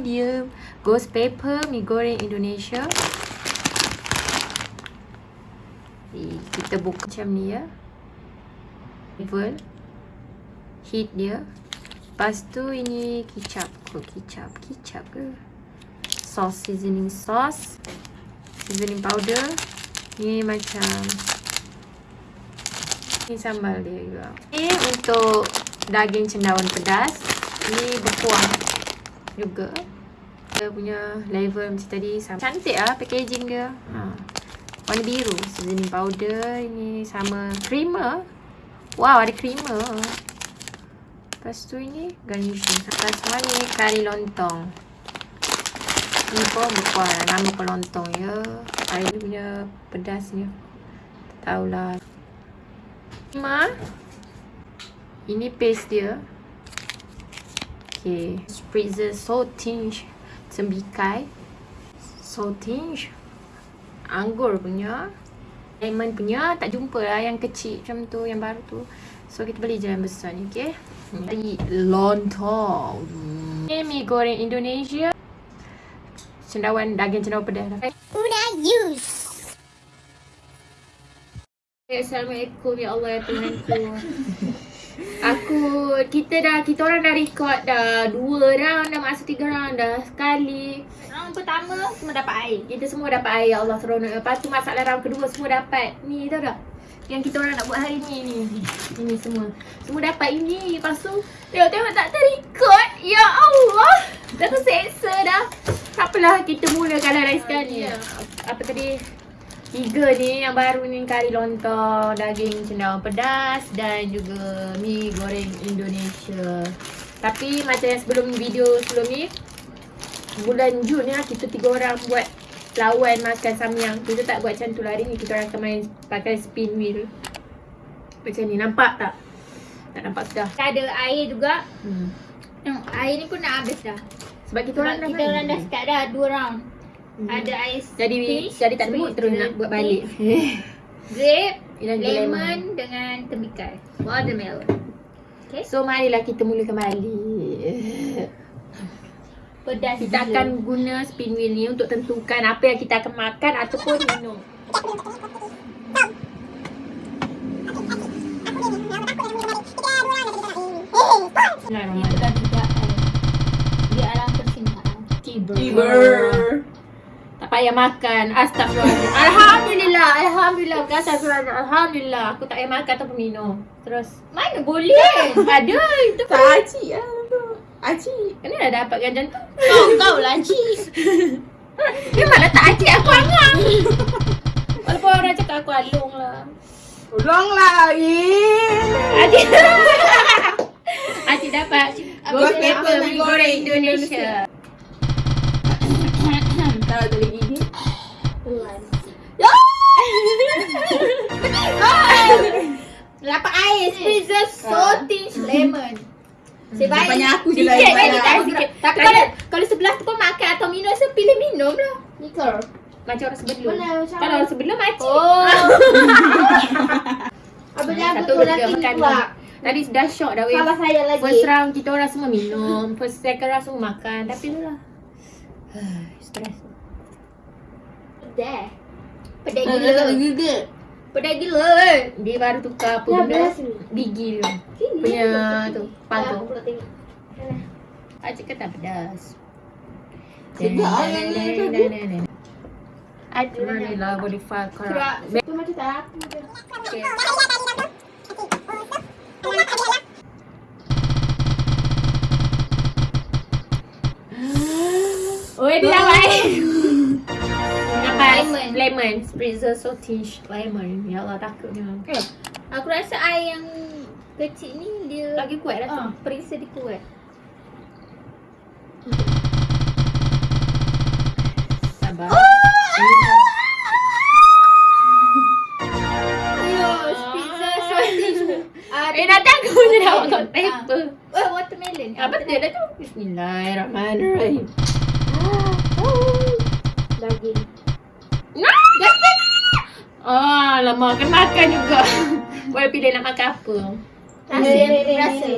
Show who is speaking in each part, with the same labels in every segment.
Speaker 1: dia ghost pepper mi goreng Indonesia. Okay, kita buka macam ni ya. Level. Heat dia. Lepas tu ini kicap. Oh, kicap. Kicap ke? Sauce, seasoning sauce. Seasoning powder. Ni macam ni sambal dia juga. Ni untuk daging cendawan pedas. Ni berkuah juga. Punya level macam tadi sama. Cantik lah packaging dia. Ha. Warna biru. Seasoning powder. Ini sama creamer. Wow, ada creamer. Lepas tu ini garnishing. Lepas semua ni kari lontong. Ni pun berkuah. Nama pun lontong ya. Air punya pedasnya. Tak tahulah. Ma. Ini paste dia. Okay. Spritzer saltinge. Sembikai. Saltinge. Anggur punya. Lemon punya. Tak jumpa lah yang kecil macam tu. Yang baru tu. So kita beli je yang besar ni. Okay. Ini lontong. Ini mi goreng Indonesia. Cendawan daging cendawan pedas.
Speaker 2: Una use.
Speaker 1: Assalamualaikum ya Allah ya Tuhanku. Kita dah kita orang dah record dah dua round dah masuk tiga round dah sekali. Round pertama semua dapat air. Kita semua dapat air ya Allah seronok. Lepas tu masalah round kedua semua dapat ni tahu tak? Yang kita orang nak buat hari ni ni. Ini semua. Semua dapat ini. Lepas tu tengok-tengok tak terrecord. Ya Allah. Dah terseksa dah. Tak apalah kita mulakan dari sekali. Ya. Apa tadi? Tiga ni yang baru ni kari lontong, daging cendawan pedas dan juga mi goreng Indonesia. Tapi macam yang sebelum video sebelum ni bulan Jun ni lah kita tiga orang buat lawan makan samyang. Kita tak buat macam tu lah. Hari ni kita orang akan main pakai spin wheel. Macam ni nampak tak? Tak nampak sudah.
Speaker 2: Ada air juga.
Speaker 1: Hmm.
Speaker 2: Air ni pun nak habis dah.
Speaker 1: Sebab kita orang
Speaker 2: Sebab
Speaker 1: dah
Speaker 2: kita orang dah start dah dua round.
Speaker 1: Hmm.
Speaker 2: Ada ais
Speaker 1: Jadi
Speaker 2: peach,
Speaker 1: jadi tak ada mood terus nak buat balik.
Speaker 2: Grape,
Speaker 1: juga
Speaker 2: lemon dengan tembikai. Watermelon. Okay.
Speaker 1: So marilah kita mulakan balik.
Speaker 2: Pedas
Speaker 1: Kita
Speaker 2: gila.
Speaker 1: akan guna spin wheel ni untuk tentukan apa yang kita akan makan ataupun minum.
Speaker 2: Tidak. Dia alam persintaan.
Speaker 1: Tiber.
Speaker 3: Tiber.
Speaker 1: Tak payah makan. Astagfirullahaladzim. Alhamdulillah. Alhamdulillah. Bukan astagfirullahaladzim. Alhamdulillah. Aku tak payah makan ataupun minum. Terus.
Speaker 2: Mana boleh?
Speaker 1: Ada. Itu
Speaker 3: Tak acik lah tu. Acik.
Speaker 1: Kena dah dapatkan macam tu.
Speaker 2: kau kau lah cik.
Speaker 1: Dia mana tak acik aku angang. Walaupun orang cakap aku alung lah.
Speaker 3: Tolonglah. Eh.
Speaker 1: Acik. Acik dapat. Mi
Speaker 3: mi
Speaker 1: goreng Indonesia.
Speaker 3: Kalau lagi gigi.
Speaker 2: Dapat air, spritzer, saltish, lemon. Sebaik
Speaker 3: Banyak aku je lah
Speaker 1: Sikit lagi tak
Speaker 2: Aku
Speaker 1: sikit.
Speaker 2: Tapi
Speaker 1: Kalau
Speaker 2: kalau kalau sebelah tu pun makan atau minum, saya pilih minum lah. Nikor.
Speaker 1: macam orang sebelum.
Speaker 2: Macam
Speaker 1: Kalau orang sebelum acik.
Speaker 2: Oh. Apa dia betul nanti
Speaker 1: tiga, makan
Speaker 2: pula.
Speaker 1: Tadi dah shock dah weh.
Speaker 2: Salah saya lagi.
Speaker 1: First round kita orang semua minum. First second round semua makan. Tapi tu lah. Stress.
Speaker 2: Pedas. Pedas
Speaker 3: Tak
Speaker 2: gila.
Speaker 3: lagi gigi.
Speaker 2: Pedas gila.
Speaker 1: Dia baru tukar apa
Speaker 2: Ya,
Speaker 1: benda. Gigi dia.
Speaker 2: Sini.
Speaker 1: Punya tu.
Speaker 2: Ah, aku nak tengok.
Speaker 1: Acik kata pedas.
Speaker 3: Sedap lah yang ni.
Speaker 1: Acik mana lah boleh
Speaker 2: Kerak.
Speaker 1: korang.
Speaker 2: Tu macam tak aku.
Speaker 1: Okay. Oh, dia dapat air. Dapat
Speaker 2: Lemon.
Speaker 1: Spritzer saltish lemon. Ya Allah takutnya.
Speaker 2: Eh, aku rasa air yang kecil ni dia
Speaker 1: Lagi kuat rasa.
Speaker 2: Ah, perisa dia kuat.
Speaker 1: Sabar.
Speaker 2: Ah,
Speaker 1: Eh, dah takut je dah makan paper.
Speaker 2: Oh, watermelon.
Speaker 1: Apa dia dah tu? Bismillahirrahmanirrahim.
Speaker 2: Daging.
Speaker 1: Ah, lama kena makan juga. Boleh pilih nak makan apa?
Speaker 2: Rasa, rasa.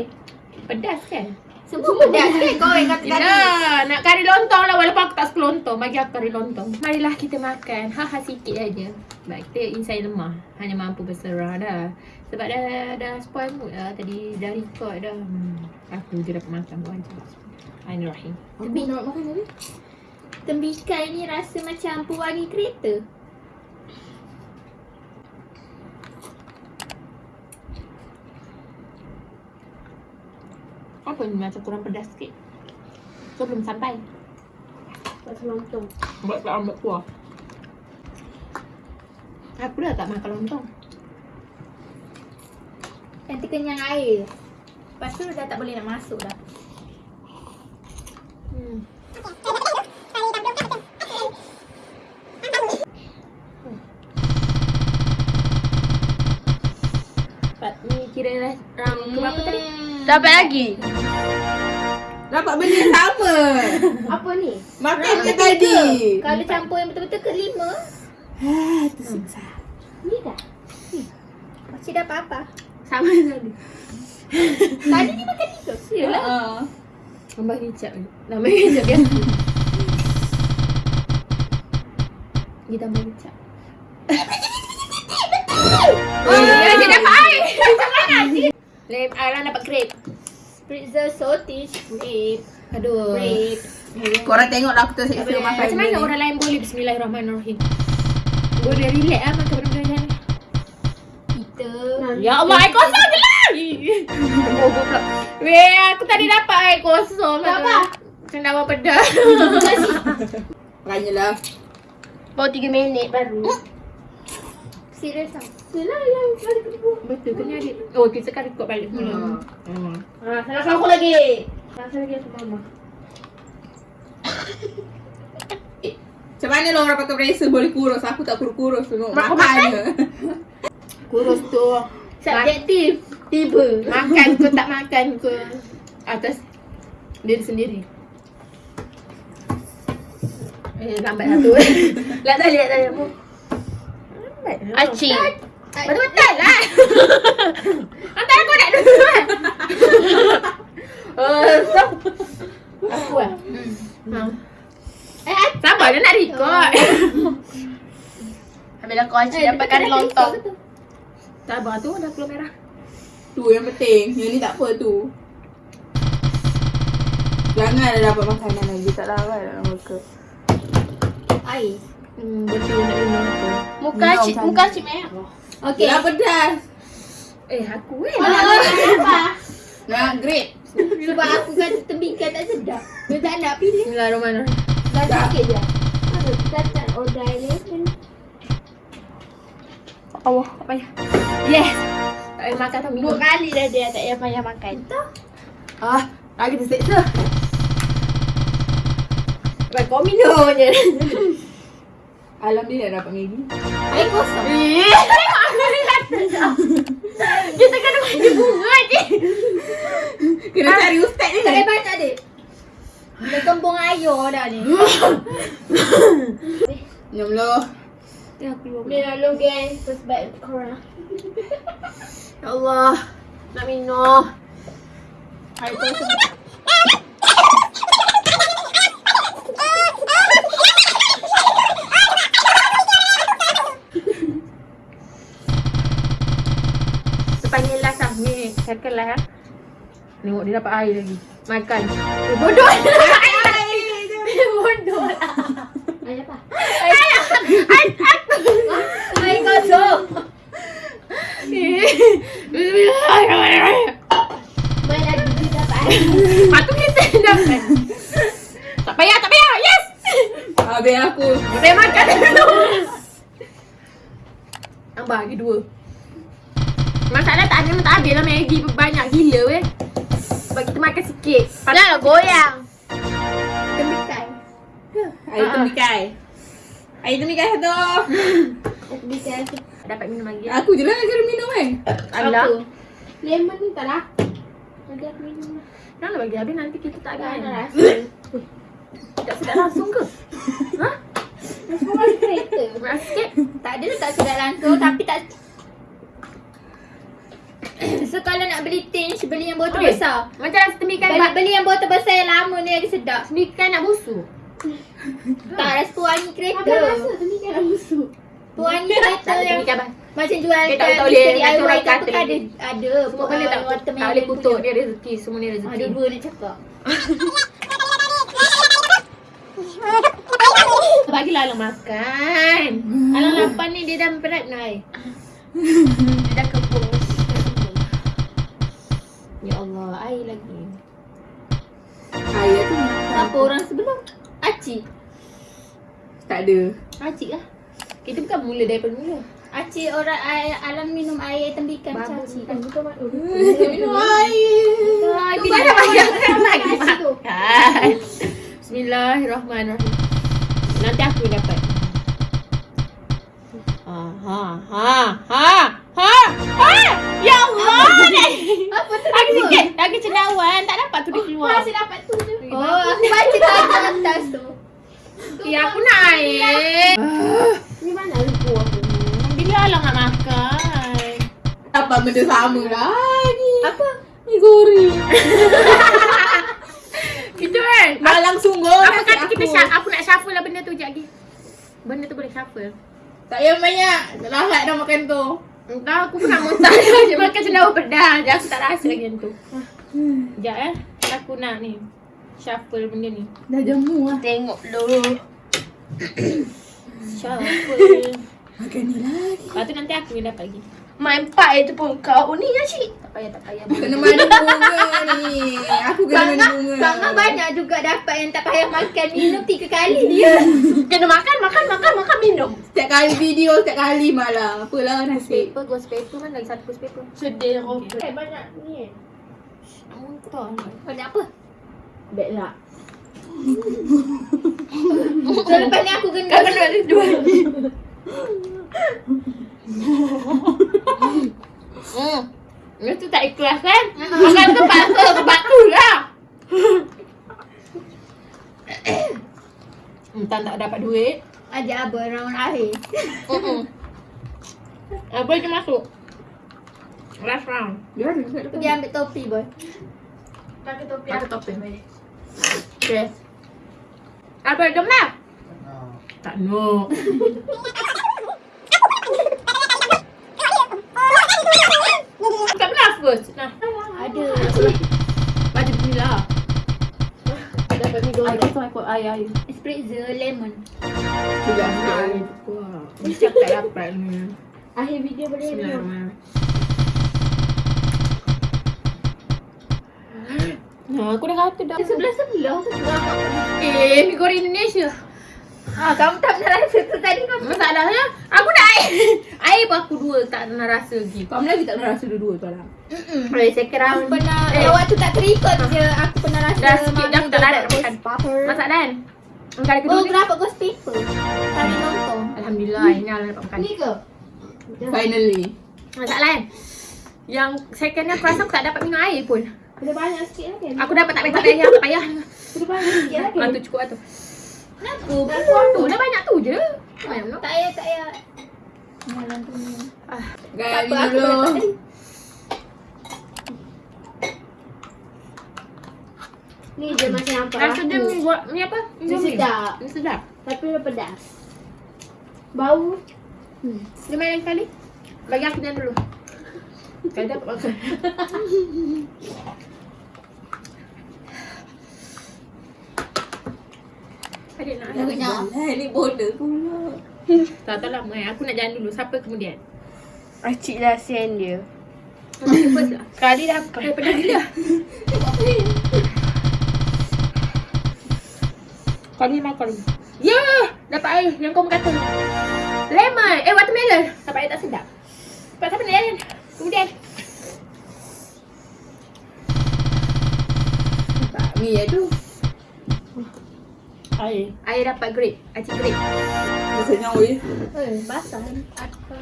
Speaker 1: Pedas kan?
Speaker 2: Semua pedas kan kau yang kata tadi.
Speaker 1: Yelah, nak kari lontong lah walaupun aku tak suka lontong. Bagi aku kari lontong. Marilah kita makan. Ha-ha sikit aja. Sebab kita inside lemah. Hanya mampu berserah dah. Sebab dah dah spoil mood lah tadi. Dah record dah. Hmm. Aku je dapat makan buat je. Bismillahirrahmanirrahim.
Speaker 3: Aku nak makan tadi.
Speaker 2: Tembikai ni rasa macam pewangi kereta.
Speaker 1: Ni macam kurang pedas sikit. So belum sampai.
Speaker 2: Pasal lontong.
Speaker 1: Buat tak ambil kuah. Aku dah tak makan lontong.
Speaker 2: Nanti kenyang air. Lepas tu dah tak boleh nak masuk dah.
Speaker 1: Ni kira ram ke berapa tadi?
Speaker 4: Dapat lagi.
Speaker 3: Dapat benda yang sama.
Speaker 2: Apa ni?
Speaker 3: Makan ke tadi?
Speaker 2: Kalau campur yang betul-betul kelima,
Speaker 3: Ah, tersiksa.
Speaker 2: ni dah. Ni. Macam dah apa-apa.
Speaker 1: Sama tadi.
Speaker 2: Tadi ni makan tiga.
Speaker 1: Yalah.
Speaker 3: Ah.
Speaker 1: Tambah kicap ni. Tambah kicap biasa. Dia tambah kicap. Oh, ya, Lem, Alang dapat grape.
Speaker 2: Pretzel sausage grape.
Speaker 1: Aduh.
Speaker 2: Grape.
Speaker 3: Korang tengoklah aku tersiksa
Speaker 1: Tak
Speaker 3: makan
Speaker 1: Macam mana orang lain boleh Bismillahirrahmanirrahim. Boleh relax lah makan benda-benda ni.
Speaker 2: Kita.
Speaker 1: Ya Allah, air kosong je lah. Pula. Weh, aku tadi dapat air kosong.
Speaker 2: Tak apa.
Speaker 1: Cendawan pedas.
Speaker 3: Makannya lah.
Speaker 4: Baru 3 minit baru.
Speaker 2: Serius lah.
Speaker 1: Yelah yang balik ke Betul ke ni adik? Oh, kita kan record balik semula.
Speaker 3: Hmm.
Speaker 1: Hmm. Ha, salah aku lagi. Salah lagi aku mama.
Speaker 3: Macam mana lah orang pakai bracer boleh kurus? Aku tak kurus-kurus tu.
Speaker 1: Mak-
Speaker 3: Makan je.
Speaker 1: Kurus tu.
Speaker 2: Subjektif. Tiba.
Speaker 1: Makan ke tak makan ke atas diri sendiri. Eh, lambat lah tu. Lihat tadi, lihat lah.
Speaker 4: Acik.
Speaker 1: Betul-betul lah. Antara kau nak duluan. Oh, so. Aku lah. Hmm. Eh, sabar dia nak record.
Speaker 4: Habis kau acik dapat kari lontong.
Speaker 1: Sabar tu dah keluar merah.
Speaker 3: Tu yang penting. Yang ni tak apa tu. Jangan dapat makanan lagi. Tak larat dalam muka.
Speaker 2: Air.
Speaker 1: Hmm, betul nak minum apa.
Speaker 4: Muka
Speaker 3: Minum kan.
Speaker 4: muka acik merah.
Speaker 2: Okey.
Speaker 3: Dah pedas.
Speaker 1: Eh, aku eh.
Speaker 2: Kalau nak makan apa?
Speaker 3: Nak great.
Speaker 2: Sebab aku kata tembikai tak sedap. Dia tak nak pilih.
Speaker 1: Bismillahirrahmanirrahim.
Speaker 2: Dah sikit je. Dah tak order ni.
Speaker 1: Allah, apa ya? Yes. Tak payah makan minum.
Speaker 4: Dua kali dah dia tak payah payah makan.
Speaker 1: Ah, lagi terseksa. Baik, kau minum je.
Speaker 3: Alhamdulillah dapat Maggi.
Speaker 2: Air kosong.
Speaker 1: Eh, tengok aku ni kata dah. Kita kena bagi bunga je.
Speaker 3: Kena cari ustaz ni.
Speaker 2: Tak payah banyak dek. Dah kembung air dah ni.
Speaker 1: Ya, keluar.
Speaker 2: Boleh lalu guys. Sebab corona.
Speaker 1: Ya Allah. Nak minum. Sepanjang Ni, circle lah. Tengok dia dapat air lagi. Makan. Eh, bodoh. bodoh lah.
Speaker 2: Air apa?
Speaker 1: Air
Speaker 2: Air kosong.
Speaker 1: Bismillahirrahmanirrahim.
Speaker 2: Main lagi dia dapat air.
Speaker 1: Patut kita dapat. Tak payah, tak payah. Yes.
Speaker 3: Habis aku.
Speaker 1: Saya makan dulu. Tambah lagi dua. Masalah tak memang tak habis lah Maggi banyak gila weh. Sebab kita makan sikit.
Speaker 4: Janganlah goyang.
Speaker 2: Tembikai.
Speaker 3: Air
Speaker 1: Ah.
Speaker 3: tembikai. Air tembikai satu.
Speaker 2: Tembikai.
Speaker 1: Dapat minum lagi.
Speaker 3: Aku je lah yang kena minum kan.
Speaker 1: Allah.
Speaker 2: Apa? Lemon ni tak lah. Nanti aku minum lah.
Speaker 1: Janganlah bagi habis nanti kita tak
Speaker 2: Tak ada
Speaker 1: ada.
Speaker 2: rasa.
Speaker 1: Tak sedap langsung ke? Ha?
Speaker 2: Semua kereta.
Speaker 1: Berat sikit.
Speaker 2: Tak ada tak sedap langsung tapi tak So kalau nak beli tinge, beli yang botol
Speaker 1: Oi.
Speaker 2: besar.
Speaker 1: Macam rasa temikan
Speaker 2: Beli,
Speaker 1: bak
Speaker 2: beli yang botol besar yang lama ni lagi sedap.
Speaker 1: Temikan nak busuk.
Speaker 2: Tak rasa pewangi kereta.
Speaker 4: temikan nak busuk?
Speaker 2: Pewangi kereta
Speaker 1: Tak ada
Speaker 2: yang macam jual
Speaker 1: Dia tak-
Speaker 2: kat
Speaker 1: tak boleh
Speaker 2: Mr.
Speaker 1: natural
Speaker 2: DIY tu kan ada. Ada.
Speaker 1: Semua benda tak, tak boleh kutuk dia rezeki. Semua ni rezeki.
Speaker 2: Ada dua nak cakap.
Speaker 1: Bagilah Alang makan. Alang lapar ni dia dah berat nai. Allah, air lagi.
Speaker 3: Ayah tu
Speaker 2: Apa orang sebelum? Aci.
Speaker 3: tak ada.
Speaker 1: Acik lah. Kita bukan mula daripada mula.
Speaker 2: Aci orang air, alam minum air tembikan macam aci.
Speaker 1: bukan mak
Speaker 3: Minum air.
Speaker 2: Tu banyak
Speaker 1: dah
Speaker 2: banyak
Speaker 1: makan lagi
Speaker 2: aci tu.
Speaker 1: makan. Bismillahirrahmanirrahim. Nanti aku dapat. Ha ha ha ha ha ha.
Speaker 2: Apa tu?
Speaker 1: Aku sikit. Lagi cendawan. Tak dapat tu dia keluar.
Speaker 2: Masih dapat tu je. Oh, aku baca tajuk atas tu.
Speaker 1: Ya aku nak air.
Speaker 4: Ni mana lupa aku ni?
Speaker 1: Bila Alang nak makan?
Speaker 3: Apa benda sama lagi?
Speaker 2: Apa?
Speaker 3: Mi goreng.
Speaker 1: Itu kan.
Speaker 3: Malang sungguh.
Speaker 1: Apa kata kita
Speaker 3: aku.
Speaker 1: syak, aku nak shuffle lah benda tu sekejap lagi. Benda tu boleh shuffle.
Speaker 3: Tak payah banyak. Lahat dah makan tu.
Speaker 1: Entah aku pun nak muntah je makan cendawan pedas je aku tak rasa lagi yang tu. Sekejap eh. Aku nak ni. Shuffle benda ni.
Speaker 3: Dah jamu lah.
Speaker 4: Tengok dulu.
Speaker 1: Shuffle.
Speaker 3: Makan ni lagi.
Speaker 1: Lepas tu nanti aku yang dapat lagi.
Speaker 4: Main pak itu pun kau ni ya cik.
Speaker 1: Tak payah, tak payah.
Speaker 3: Kena mandi bunga ni. Aku kena mandi
Speaker 2: Bangga,
Speaker 3: bunga.
Speaker 2: Bangga banyak juga dapat yang tak payah makan minum tiga kali dia.
Speaker 4: Kena makan, makan, makan, makan, minum.
Speaker 3: Setiap kali video, setiap kali malah. Apalah nasib.
Speaker 1: Paper, ghost paper mana lagi satu ghost paper.
Speaker 4: Sedih.
Speaker 1: Okay.
Speaker 4: Eh, banyak ni.
Speaker 1: Nak muntah.
Speaker 2: Banyak apa?
Speaker 4: Bad lah.
Speaker 2: So lepas ni aku kena
Speaker 1: Kau kena ada dua ni. Hmm. Dia tu tak ikhlas kan? Makan tu paksa sebab tu lah. Entah tak dapat duit.
Speaker 2: ajak abang round akhir.
Speaker 1: Mm-mm. Apa je masuk? Last round.
Speaker 3: Dia dekat
Speaker 2: Pergi ambil topi boy.
Speaker 4: Pakai topi
Speaker 1: Pakai topi. Okay. Apa lah? Tak nak. Tak pernah first. Nah.
Speaker 2: Ada.
Speaker 1: Baca bismillah.
Speaker 4: Dapat mi
Speaker 1: Air
Speaker 4: goreng.
Speaker 1: kosong ikut air air.
Speaker 2: Spritzer lemon.
Speaker 3: Sudah.
Speaker 1: Air kuat. Mesti aku tak dapat ni.
Speaker 4: Akhir video boleh minum.
Speaker 1: Bismillahirrahmanirrahim. Nah, aku dah kata dah.
Speaker 2: Sebelah-sebelah.
Speaker 1: Eh, mi goreng Indonesia.
Speaker 2: Ah, kamu tak pernah rasa tu tadi kau.
Speaker 1: Masalahnya, aku nak air. air pun aku dua tak pernah rasa lagi.
Speaker 3: Kau lagi tak pernah rasa dua-dua tu lah.
Speaker 1: Boleh second round.
Speaker 2: Pernah,
Speaker 1: Eh.
Speaker 2: eh. waktu tak terikut je aku pernah rasa
Speaker 1: Dah sikit dah aku tak larat
Speaker 2: dapat
Speaker 1: makan.
Speaker 2: paper.
Speaker 1: Masak dan? Engkau ada kedua
Speaker 2: Oh, kenapa ghost paper? Kami nonton.
Speaker 1: Alhamdulillah, ini Allah dapat makan.
Speaker 2: Ni ke?
Speaker 3: Finally.
Speaker 1: Masalah kan? Yang second ni aku rasa aku tak dapat minum air pun.
Speaker 4: Ada banyak sikit lagi.
Speaker 1: Aku dapat tak payah tak payah, tak payah.
Speaker 4: Ada banyak sikit lagi.
Speaker 1: Ah, tu cukup lah tu.
Speaker 2: Kenapa?
Speaker 1: Tu dah banyak tu je. Banyak.
Speaker 2: Tak payah, tak payah. Malam tu ni.
Speaker 1: Ah,
Speaker 3: Gaya
Speaker 2: Tak apa,
Speaker 3: dulu.
Speaker 4: Ni je macam apa
Speaker 1: rasa dia mi buat ni apa?
Speaker 4: Ni sedap.
Speaker 1: Ni sedap.
Speaker 4: Tapi dia pedas. Bau.
Speaker 1: Dia main kali. Bagi aku dulu. Kau dapat makan. Adik nak
Speaker 3: Dah kenyang. Eh, ni border pula.
Speaker 1: Tak tahu lama eh. Aku nak jalan dulu. Siapa kemudian?
Speaker 4: Acik lah sen dia.
Speaker 1: Aku.
Speaker 4: Sekali dapat.
Speaker 1: Eh, pedas gila. Kau ni makan. Ya! Dapat air yang kau kata. Lemon. Eh, watermelon. Dapat air tak sedap. Cepat siapa nak jalan? Kemudian.
Speaker 3: Tak, mi ya tu
Speaker 1: air. Air dapat grape. Acik grape.
Speaker 3: Maksudnya oi.
Speaker 2: Eh, basah. Apa?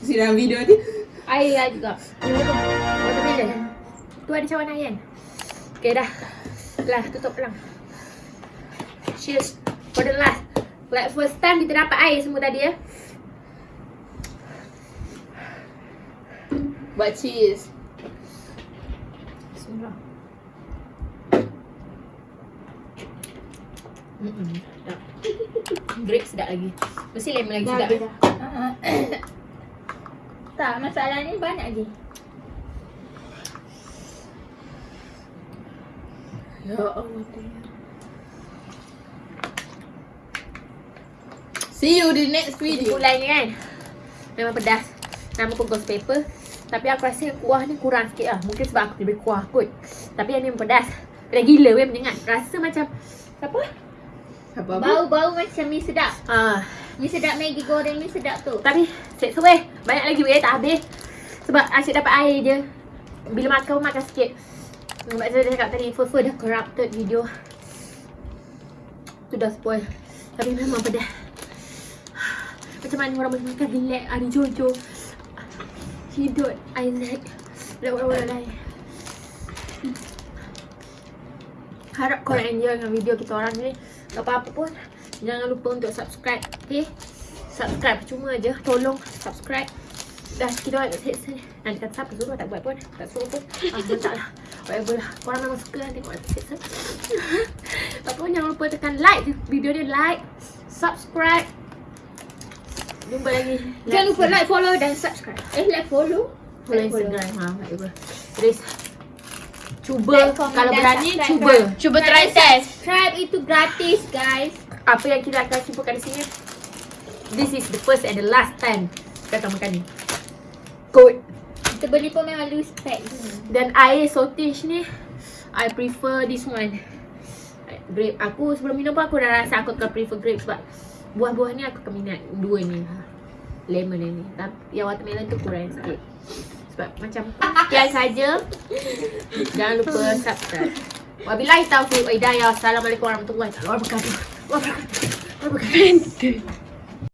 Speaker 3: Siram video ni.
Speaker 1: Air lah juga. Water vision. Kan? Tu ada cawan air kan? Okay dah. Lah, tutup pelang. Cheers. For the last. Like first time kita dapat air semua tadi ya.
Speaker 3: Buat cheese.
Speaker 1: Bismillah. Mm-mm, sedap. Grape sedap lagi. Mesti lemon lagi sedap.
Speaker 2: dah. Tak, masalah ni banyak lagi.
Speaker 3: Ya Allah. See you di next video.
Speaker 1: Bulan ni kan Memang pedas Nama pun ghost paper Tapi aku rasa kuah ni kurang sikit lah. Mungkin sebab aku lebih kuah kot. Tapi yang ni pedas Pedas gila weh menyengat Rasa macam Apa?
Speaker 3: Apa apa?
Speaker 2: Bau-bau macam mi sedap.
Speaker 1: Ah,
Speaker 2: Mi sedap Maggi goreng ni sedap tu.
Speaker 1: Tapi Seksa weh Banyak lagi weh tak habis. Sebab asyik dapat air je. Bila makan makan sikit. Sebab saya dah cakap tadi Fufu dah corrupted video. Tu dah spoil. Tapi memang pedas. Macam mana orang boleh makan relax? Ada Jojo Hidut Isaac Dan orang-orang lain Harap korang enjoy dengan video kita orang ni. Tak apa-apa pun. Jangan lupa untuk subscribe Okay Subscribe cuma je. Tolong subscribe. Dah kita orang kat set. Nanti kata siapa suruh tak buat pun. Tak suruh pun. Ah letak lah. Whatever lah. Korang memang suka kan tengok set Apa pun jangan lupa tekan like Video ni like Subscribe Jumpa lagi
Speaker 2: Jangan lupa like, follow dan subscribe. Eh, like follow.
Speaker 1: Follow
Speaker 2: Like, follow.
Speaker 1: Instagram ha, whatever Please Cuba
Speaker 2: Like,
Speaker 1: Kalau berani
Speaker 2: subscribe,
Speaker 1: cuba?
Speaker 4: Cuba try test.
Speaker 2: Subscribe itu gratis, guys.
Speaker 1: Apa yang kita akan cuba kat sini This is the first and the last time Kita akan makan ni Good
Speaker 2: Kita beli pun memang loose pack.
Speaker 1: Dan air saltish ni I prefer this one Grape Aku sebelum minum pun aku dah rasa aku akan prefer grape Sebab buah-buah ni aku akan minat Dua ni. Lemon ni. Tapi yang watermelon tu kurang sikit. Sebab macam Sekian saja. Jangan lupa subscribe. Wabillahi taufiq wa hidayah. Assalamualaikum warahmatullahi wabarakatuh. Wabarakatuh. Wabarakatuh